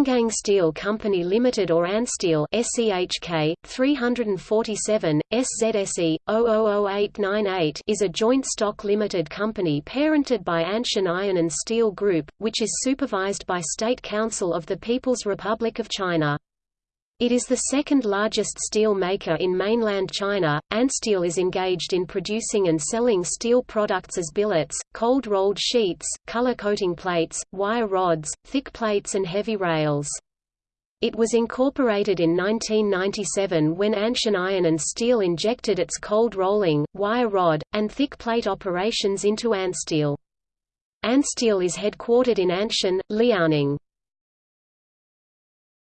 Angang Steel Company Limited or Ansteel SEHK 347 SZSE 000898 is a joint stock limited company parented by Anshan Iron and Steel Group, which is supervised by State Council of the People's Republic of China. It is the second largest steel maker in mainland China. Ansteel is engaged in producing and selling steel products as billets, cold rolled sheets, color coating plates, wire rods, thick plates, and heavy rails. It was incorporated in 1997 when Anshan Iron and Steel injected its cold rolling, wire rod, and thick plate operations into Ansteel. Ansteel is headquartered in Anshan, Liaoning.